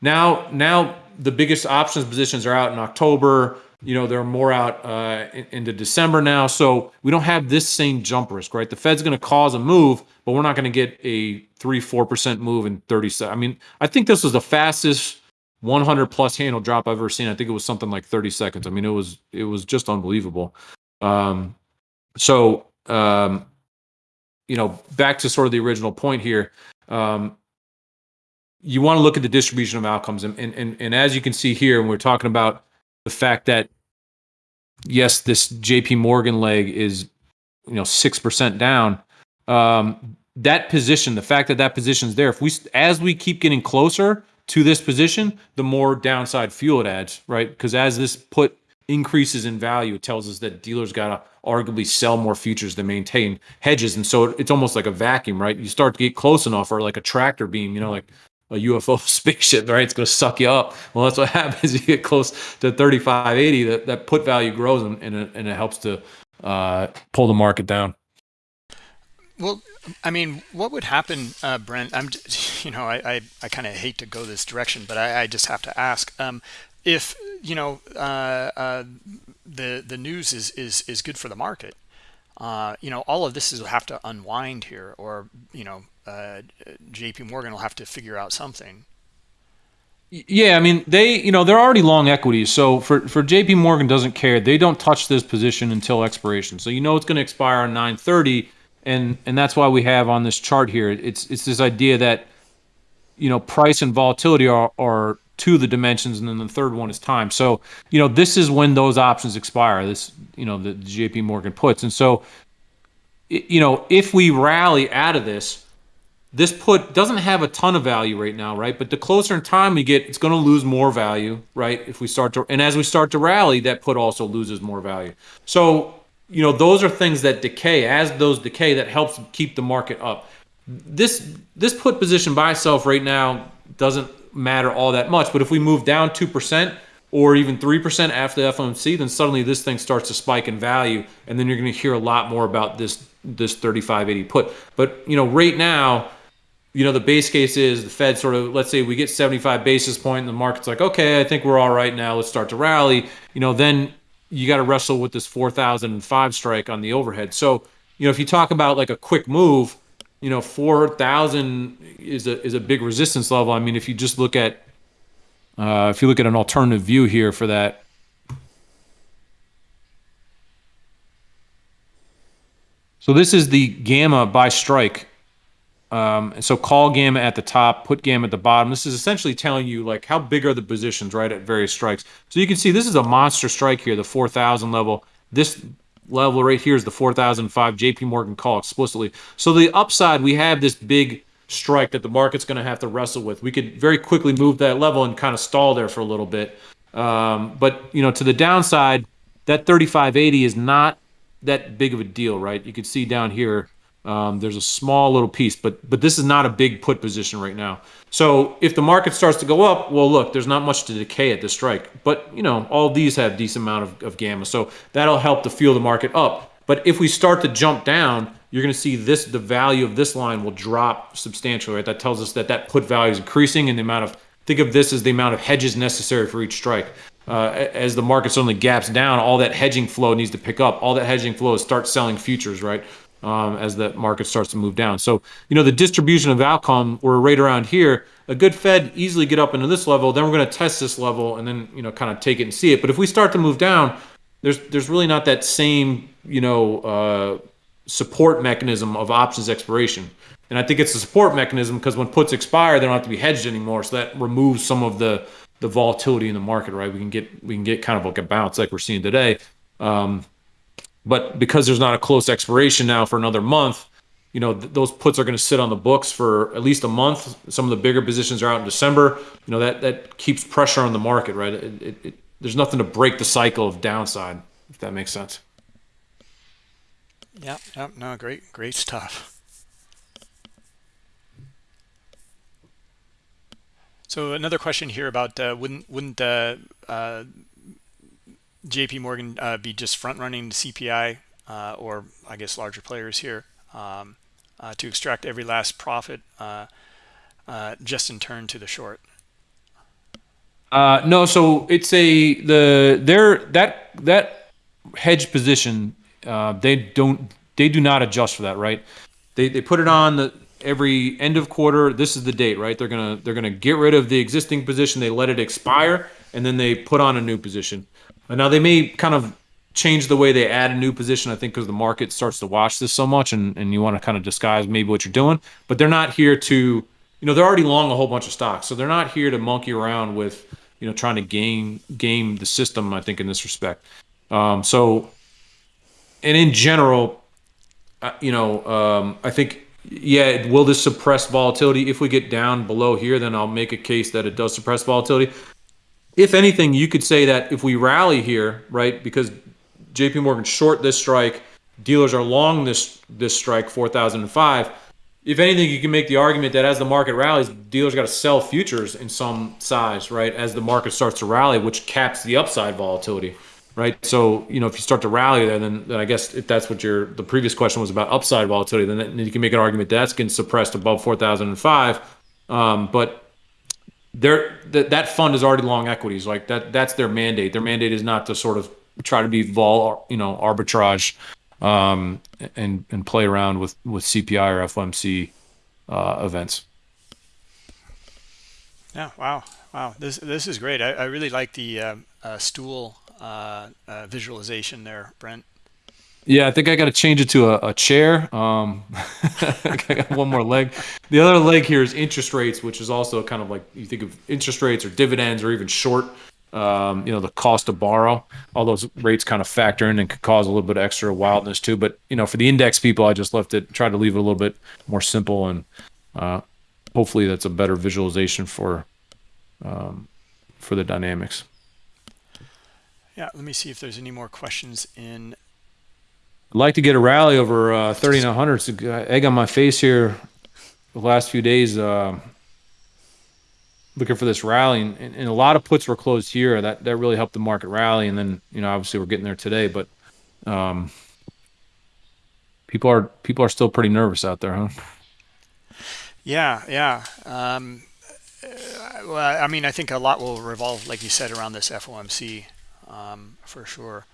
Now, now the biggest options positions are out in October. You know, they're more out uh, into December now. So we don't have this same jump risk, right? The Fed's going to cause a move, but we're not going to get a three, 4% move in 30 seconds. I mean, I think this was the fastest 100 plus handle drop I've ever seen. I think it was something like 30 seconds. I mean, it was, it was just unbelievable. Um, so um, you know, back to sort of the original point here, um, you want to look at the distribution of outcomes. And, and, and, and as you can see here, when we're talking about the fact that, yes, this JP Morgan leg is, you know, 6% down, um, that position, the fact that that position is there, if we, as we keep getting closer to this position, the more downside fuel it adds, right? Because as this put increases in value, it tells us that dealers got to arguably sell more futures to maintain hedges. And so it's almost like a vacuum, right? You start to get close enough, or like a tractor beam, you know, like a UFO <laughs> spaceship, right? It's going to suck you up. Well, that's what <laughs> happens. You get close to 3580, that, that put value grows and, and, it, and it helps to uh, pull the market down.
Well, I mean, what would happen, uh, Brent? I'm, <laughs> you know, I I, I kind of hate to go this direction, but I, I just have to ask. Um, if you know uh, uh, the the news is is is good for the market, uh, you know, all of this will have to unwind here, or you know, uh, J.P. Morgan will have to figure out something.
Yeah, I mean they, you know, they're already long equities. So for for J.P. Morgan doesn't care. They don't touch this position until expiration. So you know it's going to expire on 9:30, and and that's why we have on this chart here. It's it's this idea that you know price and volatility are are of the dimensions, and then the third one is time. So you know this is when those options expire. This you know the, the J.P. Morgan puts, and so you know if we rally out of this this put doesn't have a ton of value right now, right? But the closer in time we get, it's going to lose more value, right? If we start to, and as we start to rally, that put also loses more value. So, you know, those are things that decay. As those decay, that helps keep the market up. This this put position by itself right now doesn't matter all that much. But if we move down two percent or even three percent after the FOMC, then suddenly this thing starts to spike in value, and then you're going to hear a lot more about this this 3580 put. But you know, right now you know, the base case is the Fed sort of, let's say we get 75 basis point and the market's like, okay, I think we're all right now. Let's start to rally. You know, then you got to wrestle with this 4005 strike on the overhead. So, you know, if you talk about like a quick move, you know, 4,000 is a, is a big resistance level. I mean, if you just look at, uh, if you look at an alternative view here for that, so this is the gamma by strike um, and so call gamma at the top, put gamma at the bottom. This is essentially telling you like how big are the positions, right, at various strikes. So you can see this is a monster strike here, the 4,000 level. This level right here is the 4005 JP Morgan call explicitly. So the upside, we have this big strike that the market's going to have to wrestle with. We could very quickly move that level and kind of stall there for a little bit. Um, but, you know, to the downside, that 3580 is not that big of a deal, right? You can see down here, um, there's a small little piece, but but this is not a big put position right now. So if the market starts to go up, well, look, there's not much to decay at this strike. But you know, all these have decent amount of, of gamma, so that'll help to fuel the market up. But if we start to jump down, you're going to see this the value of this line will drop substantially. Right? That tells us that that put value is increasing, and the amount of think of this as the amount of hedges necessary for each strike. Uh, as the market suddenly gaps down, all that hedging flow needs to pick up. All that hedging flow is start selling futures, right? Um, as the market starts to move down. So, you know, the distribution of outcome, we're right around here. A good Fed easily get up into this level, then we're going to test this level and then, you know, kind of take it and see it. But if we start to move down, there's there's really not that same, you know, uh, support mechanism of options expiration. And I think it's a support mechanism because when puts expire, they don't have to be hedged anymore. So that removes some of the the volatility in the market, right? We can get we can get kind of like a bounce like we're seeing today. Um, but because there's not a close expiration now for another month, you know, th- those puts are going to sit on the books for at least a month. Some of the bigger positions are out in December. You know, that, that keeps pressure on the market, right? It, it, it, there's nothing to break the cycle of downside, if that makes sense.
Yeah, yeah, no, great, great stuff. So another question here about uh, wouldn't wouldn't uh, uh, JP Morgan uh, be just front running the CPI uh, or I guess larger players here um, uh, to extract every last profit uh, uh, just in turn to the short?
Uh, no, so it's a the there that that hedge position they don't they do not adjust for that, right? They they put it on the every end of quarter. This is the date, right? They're gonna they're gonna get rid of the existing position. They let it expire, and then they put on a new position. Now they may kind of change the way they add a new position. I think because the market starts to watch this so much, and and you want to kind of disguise maybe what you're doing. But they're not here to, you know, they're already long a whole bunch of stocks, so they're not here to monkey around with, you know, trying to game game the system. I think in this respect. Um, so, and in general, uh, you know, um, I think yeah, will this suppress volatility? If we get down below here, then I'll make a case that it does suppress volatility if anything, you could say that if we rally here, right, because JP Morgan short this strike, dealers are long this this strike 4005. If anything, you can make the argument that as the market rallies, dealers got to sell futures in some size, right, as the market starts to rally, which caps the upside volatility, right? So, you know, if you start to rally there, then, then I guess if that's what your the previous question was about upside volatility, then, then you can make an argument that that's getting suppressed above 4005. Um, but they're that that fund is already long equities. Like that that's their mandate. Their mandate is not to sort of try to be vol you know arbitrage um, and and play around with with CPI or FOMC uh, events.
Yeah. Wow. Wow. This this is great. I, I really like the uh, uh, stool uh, uh, visualization there, Brent.
Yeah, I think I got to change it to a, a chair. Um, <laughs> I got one more leg. The other leg here is interest rates, which is also kind of like you think of interest rates or dividends or even short. Um, you know, the cost to borrow. All those rates kind of factor in and could cause a little bit of extra wildness too. But you know, for the index people, I just left it, tried to leave it a little bit more simple, and uh, hopefully that's a better visualization for um, for the dynamics.
Yeah, let me see if there's any more questions in
I'd like to get a rally over uh, 3900. It's a egg on my face here the last few days. Uh, looking for this rally, and, and, a lot of puts were closed here. That that really helped the market rally. And then you know obviously we're getting there today, but um, people are people are still pretty nervous out there, huh?
Yeah, yeah. Um, well, I mean, I think a lot will revolve, like you said, around this FOMC um, for sure.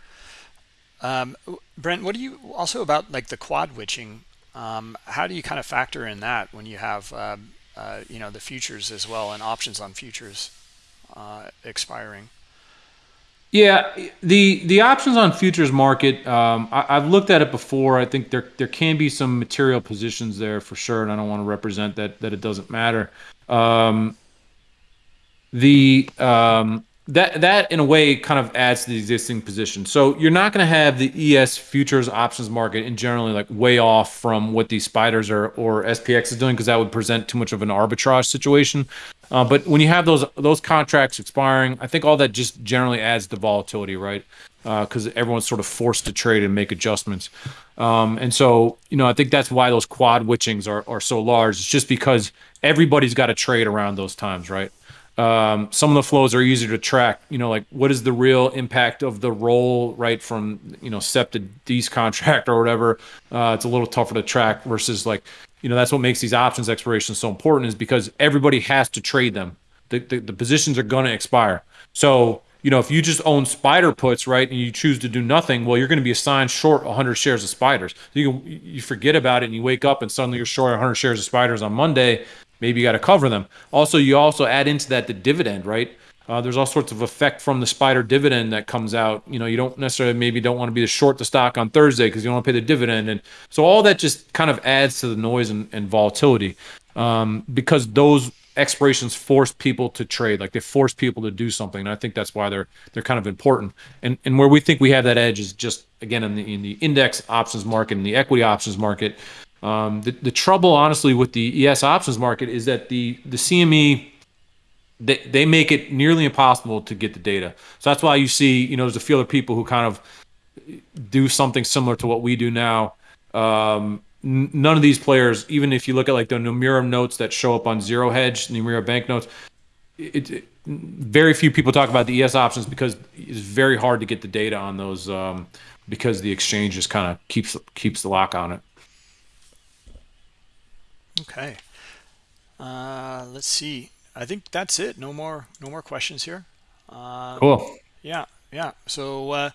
Um, Brent, what do you also about like the quad witching? Um, how do you kind of factor in that when you have uh, uh, you know the futures as well and options on futures uh, expiring?
Yeah, the the options on futures market, um, I, have looked at it before. I think there there can be some material positions there for sure, and I don't want to represent that that it doesn't matter. Um, the um, that that in a way kind of adds to the existing position. So you're not going to have the ES futures options market in generally like way off from what these SPDRs are or SPX is doing because that would present too much of an arbitrage situation. Uh, but when you have those those contracts expiring, I think all that just generally adds to volatility, right? Because uh, everyone's sort of forced to trade and make adjustments. Um, and so, you know, I think that's why those quad witchings are, are so large. It's just because everybody's got to trade around those times, right? Um, some of the flows are easier to track. You know, like what is the real impact of the roll right from you know SEP to D's contract <laughs> or whatever. Uh, it's a little tougher to track versus like you know that's what makes these options expirations so important is because everybody has to trade them. The the, the positions are going to expire. So you know if you just own SPDR puts right and you choose to do nothing, well you're going to be assigned short 100 shares of SPDRs. You you forget about it and you wake up and suddenly you're short 100 shares of SPDRs on Monday maybe you got to cover them. Also, you also add into that the dividend, right? Uh, there's all sorts of effect from the SPDR dividend that comes out. You know, you don't necessarily maybe don't want to be the short the stock on Thursday because you don't want to pay the dividend, and so all that just kind of adds to the noise and, and volatility um, because those expirations force people to trade, like they force people to do something. And I think that's why they're they're kind of important. And and where we think we have that edge is just again in the in the index options market and the equity options market. Um, the, the trouble, honestly, with the ES options market is that the the CME they, they make it nearly impossible to get the data. So that's why you see, you know, there's a few other people who kind of do something similar to what we do now. Um, none of these players, even if you look at like the Nomura notes that show up on Zero Hedge, Nomura bank notes, it, it, very few people talk about the ES options because it's very hard to get the data on those um, because the exchange just kind of keeps keeps the lock on it.
Okay. Uh, let's see. I think that's it. No more, no more questions here.
Uh, cool.
Yeah, yeah. So, uh,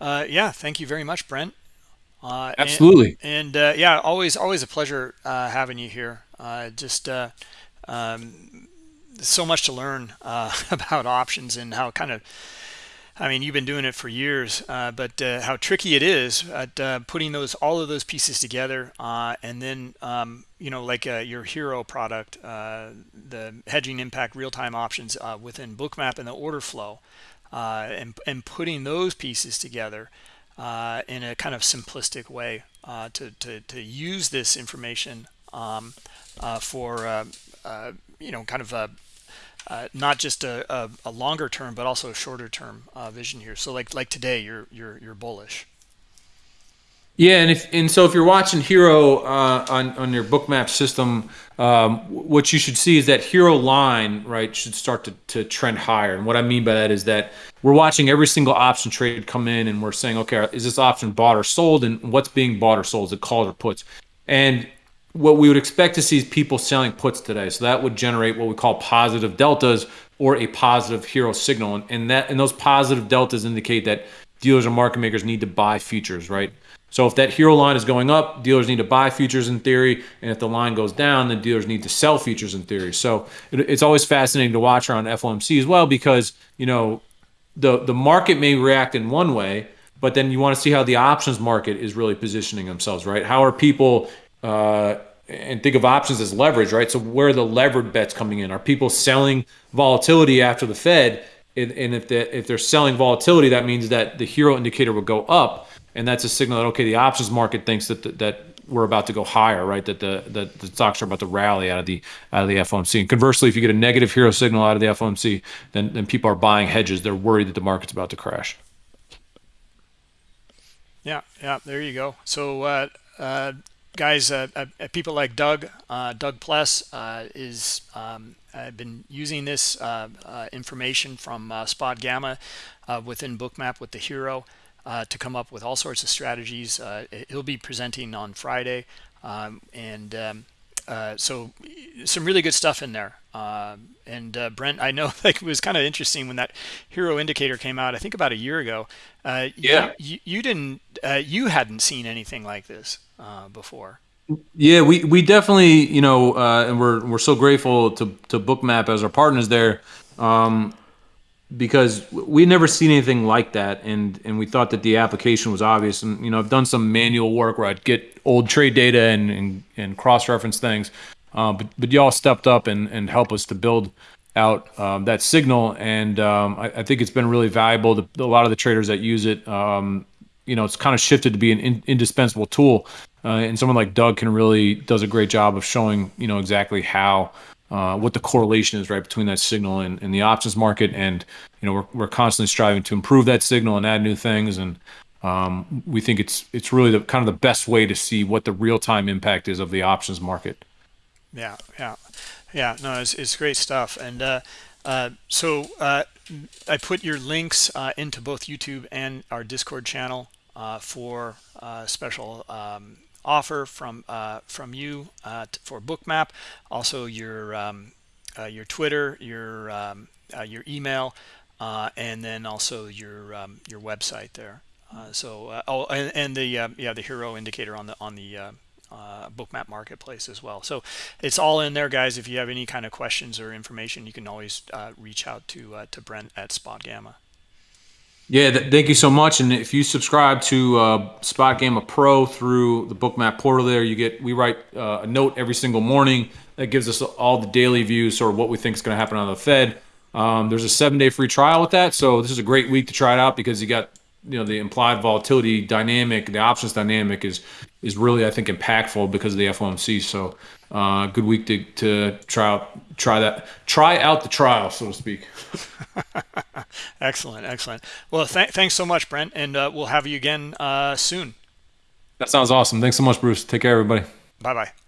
uh, yeah. Thank you very much, Brent.
Uh, Absolutely.
And, and uh, yeah, always, always a pleasure uh, having you here. Uh, just uh, um, so much to learn uh, <laughs> about options and how kind of I mean, you've been doing it for years, uh, but uh, how tricky it is at uh, putting those all of those pieces together, uh, and then um, you know, like uh, your HIRO product, uh, the hedging impact real-time options within Bookmap and the order flow, and and putting those pieces together in a kind of simplistic way to to to use this information um, for you know, kind of uh, not just a, a, a, longer term, but also a shorter term uh, vision here. So like like today, you're you're you're bullish.
Yeah, and if and so if you're watching HIRO uh, on on your bookmap system, um, what you should see is that HIRO line right should start to to trend higher. And what I mean by that is that we're watching every single option trade come in, and we're saying, okay, is this option bought or sold, and what's being bought or sold? Is it calls or puts? And what we would expect to see is people selling puts today. So that would generate what we call positive deltas or a positive HIRO signal. And, and that and those positive deltas indicate that dealers and market makers need to buy futures, right? So if that HIRO line is going up, dealers need to buy futures in theory, and if the line goes down, then dealers need to sell futures in theory. So it, it's always fascinating to watch around FOMC as well because you know the the market may react in one way, but then you want to see how the options market is really positioning themselves, right? How are people uh, and think of options as leverage, right? So where are the levered bets coming in? Are people selling volatility after the Fed? And if they, if they're selling volatility, that means that the HIRO indicator will go up, and that's a signal that okay, the options market thinks that that we're about to go higher, right? That the that the stocks are about to rally out of the out of the FOMC. And conversely, if you get a negative HIRO signal out of the FOMC, then then people are buying hedges. They're worried that the market's about to crash.
Yeah, yeah, there you go. So, uh, uh, guys, uh, uh people like Doug, uh, Doug Pless uh, is um, I've been using this information from Spot Gamma within Bookmap with the HIRO to come up with all sorts of strategies. he'll be presenting on Friday, um, and um, uh, so some really good stuff in there. Uh, and uh, Brent, I know <laughs> like it was kind of interesting when that HIRO indicator came out. I think about a year ago. Uh, yeah, you, you didn't, uh, you hadn't seen anything like this before.
Yeah, we, we definitely, you know, and we're we're so grateful to to Bookmap as our partners there. Um, because we never seen anything like that and and we thought that the application was obvious and you know i've done some manual work where i'd get old trade data and and, and cross-reference things uh, but but y'all stepped up and and helped us to build out um, that signal and um, I, I, think it's been really valuable to a lot of the traders that use it um, you know it's kind of shifted to be an in, indispensable tool uh, and someone like doug can really does a great job of showing you know exactly how uh, what the correlation is right between that signal and, and, the options market. And you know we're, we're constantly striving to improve that signal and add new things. And um, we think it's it's really the kind of the best way to see what the real-time impact is of the options market.
Yeah yeah. Yeah no it's, it's great stuff. And uh, uh, so uh, I put your links uh, into both YouTube and our Discord channel uh, for special um, offer from uh, from you uh, for bookmap. Also your um, uh, your twitter your um, uh, your email uh, and then also your um, your website there. Uh, so oh and, and the yeah the HIRO indicator on the on the bookmap marketplace as well so it's all in there guys if you have any kind of questions or information you can always reach out to to brent at spot gamma
yeah, th thank you so much. And if you subscribe to uh, Spot Gamma Pro through the Bookmap portal, there you get we write uh, a note every single morning that gives us all the daily views or what we think is going to happen on the Fed. Um, there's a seven-day free trial with that, so this is a great week to try it out because you got you know the implied volatility dynamic, the options dynamic is is really I think impactful because of the FOMC. So uh, good week to to try out try that try out the trial so to speak. <laughs>
excellent, excellent. Well, th thanks so much, Brent, and uh, we'll have you again uh, soon.
That sounds awesome. Thanks so much, Bruce. Take care, everybody.
Bye bye.